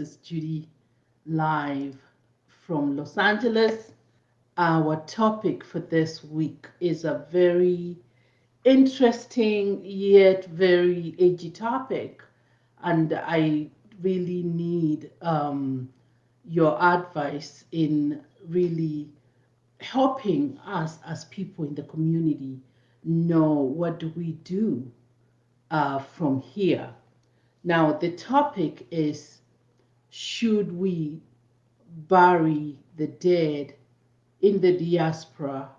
Is Judy live from Los Angeles. Our topic for this week is a very interesting yet very edgy topic, and I really need um, your advice in really helping us as people in the community know what do we do uh, from here. Now, the topic is should we bury the dead in the diaspora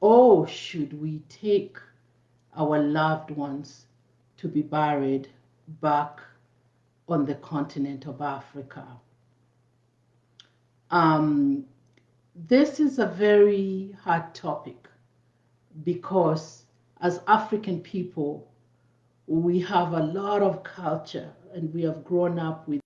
or should we take our loved ones to be buried back on the continent of Africa? Um, this is a very hard topic because as African people, we have a lot of culture and we have grown up with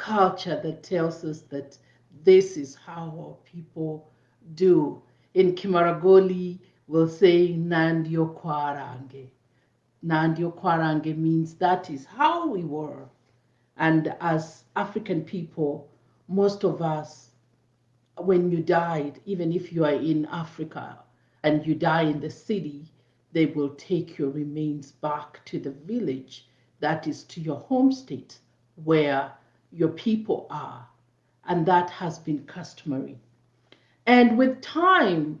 culture that tells us that this is how our people do. In Kimaragoli, we'll say Nandio Kwarange. Nandio Kwarange means that is how we were. And as African people, most of us, when you died, even if you are in Africa and you die in the city, they will take your remains back to the village, that is to your home state, where your people are. And that has been customary. And with time,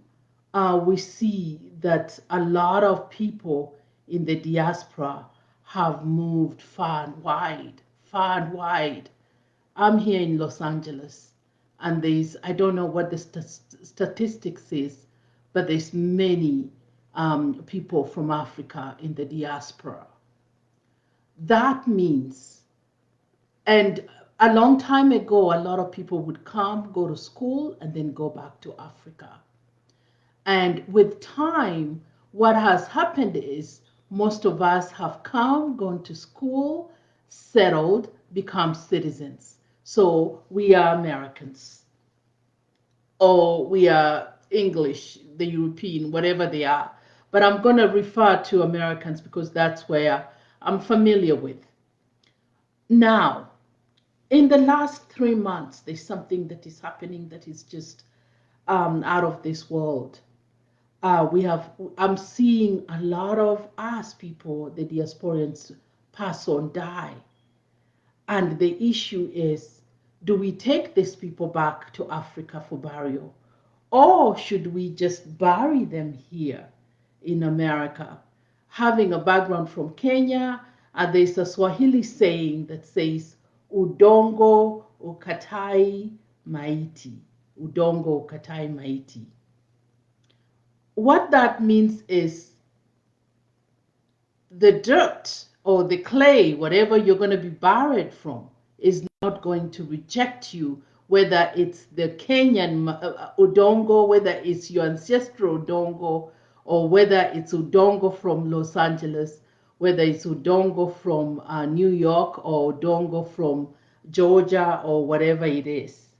uh, we see that a lot of people in the diaspora have moved far and wide, far and wide. I'm here in Los Angeles, and there's, I don't know what the st statistics is, but there's many um, people from Africa in the diaspora. That means, and a long time ago, a lot of people would come, go to school, and then go back to Africa. And with time, what has happened is most of us have come, gone to school, settled, become citizens. So we are Americans, or we are English, the European, whatever they are. But I'm going to refer to Americans because that's where I'm familiar with. Now, in the last three months, there's something that is happening that is just um, out of this world. Uh, we have, I'm seeing a lot of us people, the diasporans, pass on, die. And the issue is, do we take these people back to Africa for burial? Or should we just bury them here in America? Having a background from Kenya, and there's a Swahili saying that says, udongo ukatai maiti. Udongo ukatai maiti. What that means is the dirt or the clay, whatever you're going to be buried from, is not going to reject you, whether it's the Kenyan uh, udongo, whether it's your ancestral udongo, or whether it's udongo from Los Angeles, whether it's Udongo from uh, New York or Udongo from Georgia or whatever it is.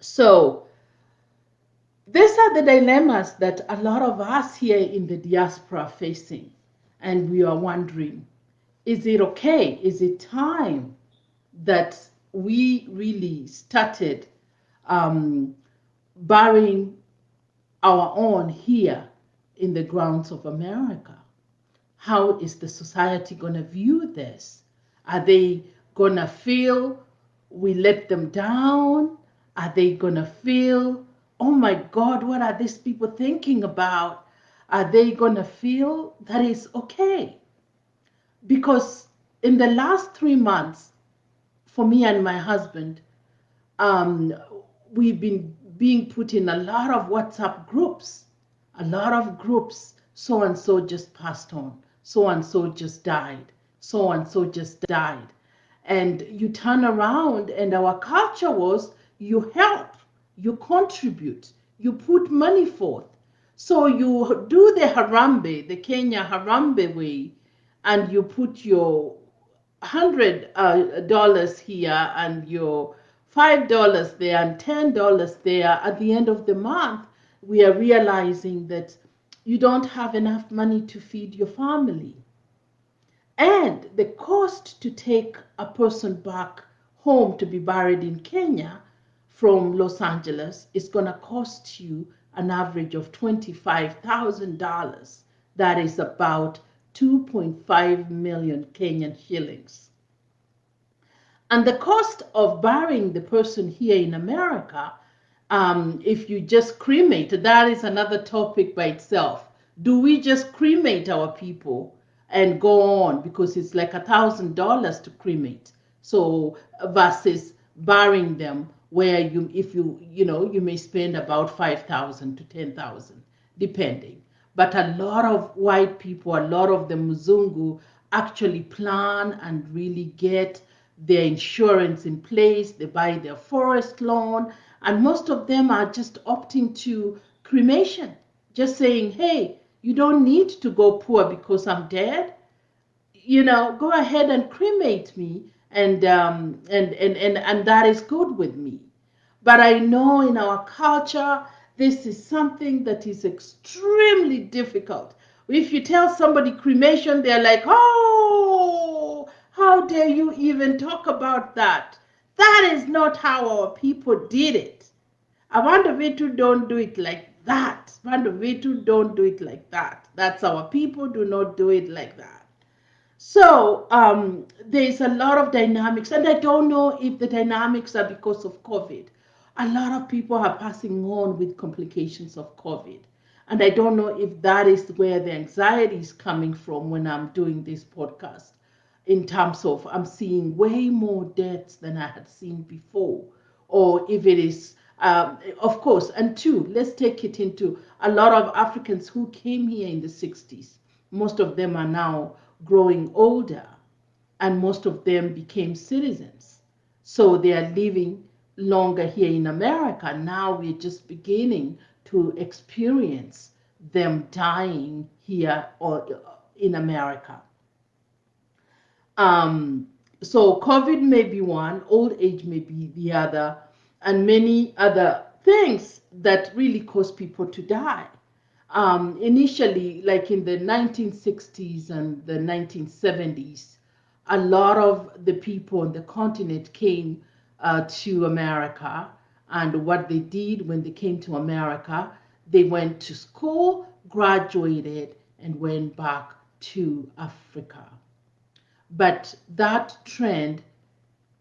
So these are the dilemmas that a lot of us here in the diaspora are facing. And we are wondering, is it okay? Is it time that we really started um, burying our own here in the grounds of America? How is the society going to view this? Are they going to feel we let them down? Are they going to feel, oh my God, what are these people thinking about? Are they going to feel that it's okay? Because in the last three months, for me and my husband, um, we've been being put in a lot of WhatsApp groups, a lot of groups. So and so just passed on so and so just died, so and so just died. And you turn around, and our culture was you help, you contribute, you put money forth. So you do the Harambee, the Kenya Harambee way, and you put your hundred uh, dollars here and your five dollars there and ten dollars there. At the end of the month, we are realizing that you don't have enough money to feed your family. And the cost to take a person back home to be buried in Kenya from Los Angeles is going to cost you an average of $25,000. That is about 2.5 million Kenyan shillings. And the cost of burying the person here in America, um, if you just cremate, that is another topic by itself. Do we just cremate our people and go on because it's like a thousand dollars to cremate? So versus burying them where you if you you know you may spend about 5000 to 10000 depending but a lot of white people a lot of the Muzungu, actually plan and really get their insurance in place they buy their forest lawn and most of them are just opting to cremation just saying hey you don't need to go poor because i'm dead you know go ahead and cremate me and um, and, and and and that is good with me. But I know in our culture, this is something that is extremely difficult. If you tell somebody cremation, they're like, oh, how dare you even talk about that? That is not how our people did it. Avandavitu don't do it like that. Avandavitu don't do it like that. That's our people do not do it like that. So um, there's a lot of dynamics, and I don't know if the dynamics are because of COVID. A lot of people are passing on with complications of COVID. And I don't know if that is where the anxiety is coming from when I'm doing this podcast, in terms of I'm seeing way more deaths than I had seen before. Or if it is, um, of course, and two, let's take it into a lot of Africans who came here in the 60s. Most of them are now growing older, and most of them became citizens. So they are living longer here in America. Now we're just beginning to experience them dying here or in America. Um, so COVID may be one, old age may be the other, and many other things that really cause people to die um, initially, like in the 1960s and the 1970s, a lot of the people on the continent came uh, to America. And what they did when they came to America, they went to school, graduated, and went back to Africa. But that trend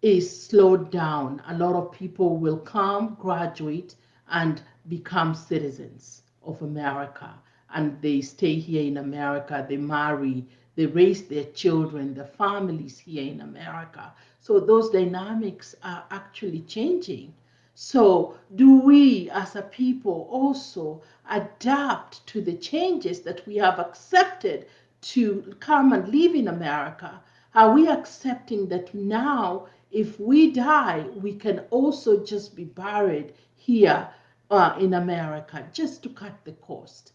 is slowed down. A lot of people will come, graduate, and become citizens of America and they stay here in America, they marry, they raise their children, their families here in America. So those dynamics are actually changing. So, do we as a people also adapt to the changes that we have accepted to come and live in America? Are we accepting that now, if we die, we can also just be buried here uh, in America just to cut the cost.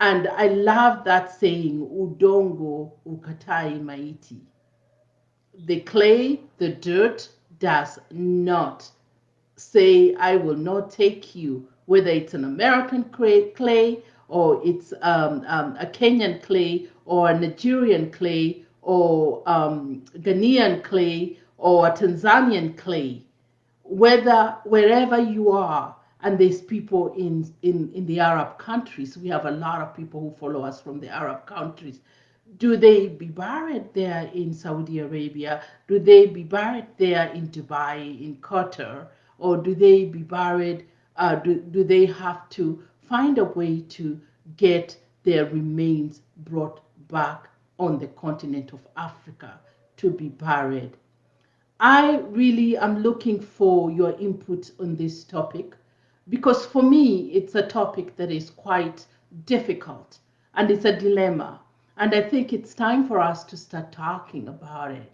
And I love that saying, udongo ukatai maiti. The clay, the dirt, does not say, I will not take you, whether it's an American clay or it's um, um, a Kenyan clay or a Nigerian clay or um, Ghanaian clay or Tanzanian clay. Whether, wherever you are, and there's people in, in, in the Arab countries. We have a lot of people who follow us from the Arab countries. Do they be buried there in Saudi Arabia? Do they be buried there in Dubai, in Qatar? Or do they be buried, uh, do, do they have to find a way to get their remains brought back on the continent of Africa to be buried? I really am looking for your input on this topic because for me, it's a topic that is quite difficult and it's a dilemma. And I think it's time for us to start talking about it.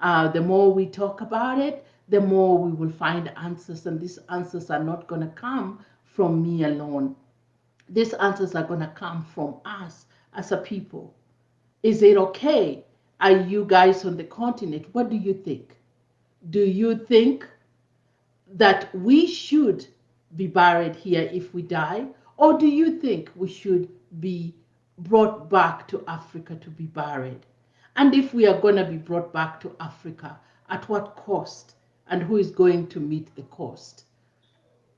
Uh, the more we talk about it, the more we will find answers. And these answers are not going to come from me alone. These answers are going to come from us as a people. Is it okay? Are you guys on the continent? What do you think? Do you think that we should be buried here if we die? Or do you think we should be brought back to Africa to be buried? And if we are going to be brought back to Africa, at what cost? and who is going to meet the cost?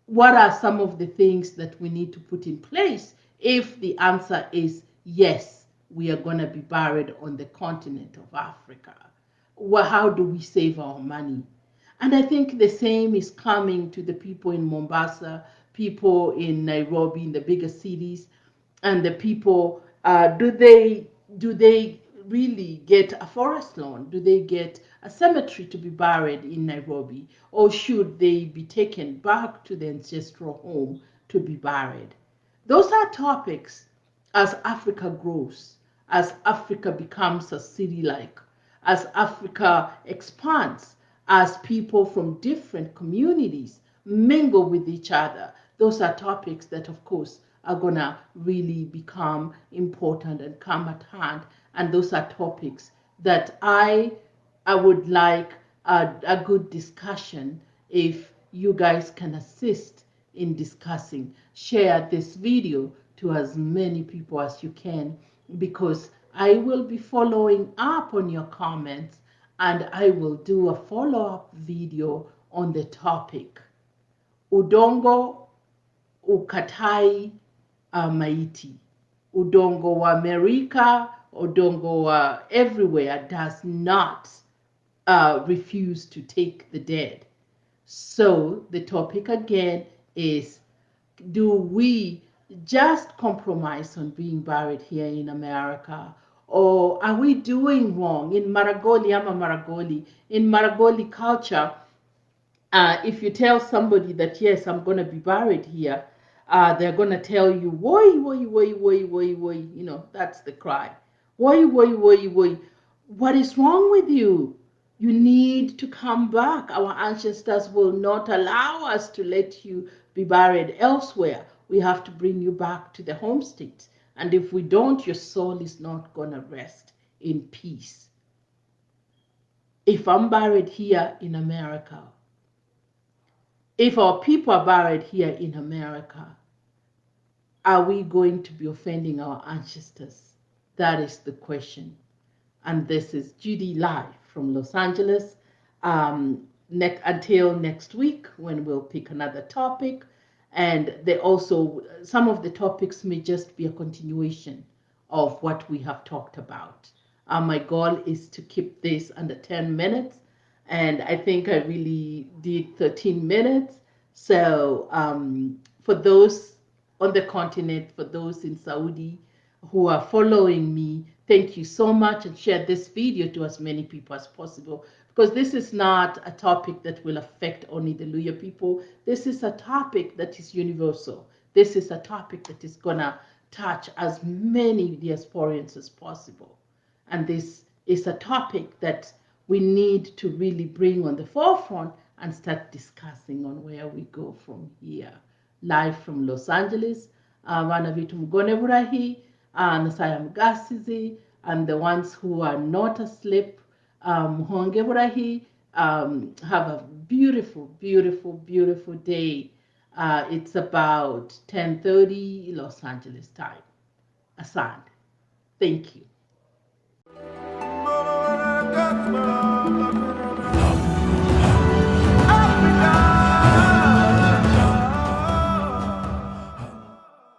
What are some of the things that we need to put in place if the answer is yes, we are going to be buried on the continent of Africa? Well, how do we save our money? And I think the same is coming to the people in Mombasa, people in Nairobi, in the bigger cities, and the people. Uh, do they do they really get a forest lawn? Do they get a cemetery to be buried in Nairobi? Or should they be taken back to the ancestral home to be buried? Those are topics as Africa grows, as Africa becomes a city like, as Africa expands, as people from different communities mingle with each other. Those are topics that, of course, are going to really become important and come at hand and those are topics that I I would like a, a good discussion if you guys can assist in discussing. Share this video to as many people as you can because I will be following up on your comments and I will do a follow-up video on the topic. Udongo ukatai uh, maiti. Udongo wa Amerika Odongo uh, everywhere does not uh, refuse to take the dead. So the topic again is do we just compromise on being buried here in America? Or are we doing wrong? In Maragoli, I'm a Maragoli. In Maragoli culture, uh, if you tell somebody that, yes, I'm going to be buried here, uh, they're going to tell you, woi, woi, woi, woi, woi, woi. You know, that's the cry. Why, why, why, why? What is wrong with you? You need to come back. Our ancestors will not allow us to let you be buried elsewhere. We have to bring you back to the home state. And if we don't, your soul is not going to rest in peace. If I'm buried here in America, if our people are buried here in America, are we going to be offending our ancestors? That is the question. And this is Judy live from Los Angeles. Um, ne until next week when we'll pick another topic. And they also, some of the topics may just be a continuation of what we have talked about. Uh, my goal is to keep this under 10 minutes. And I think I really did 13 minutes. So um, for those on the continent, for those in Saudi, who are following me, thank you so much and share this video to as many people as possible because this is not a topic that will affect only the Luhya people. This is a topic that is universal. This is a topic that is going to touch as many diasporians as possible. And this is a topic that we need to really bring on the forefront and start discussing on where we go from here. Live from Los Angeles, uh, vana vitu mgone burahi and Sayam Gasizi, and the ones who are not asleep, um, um, have a beautiful, beautiful, beautiful day. Uh, it's about 10.30 Los Angeles time. Asand. Thank you.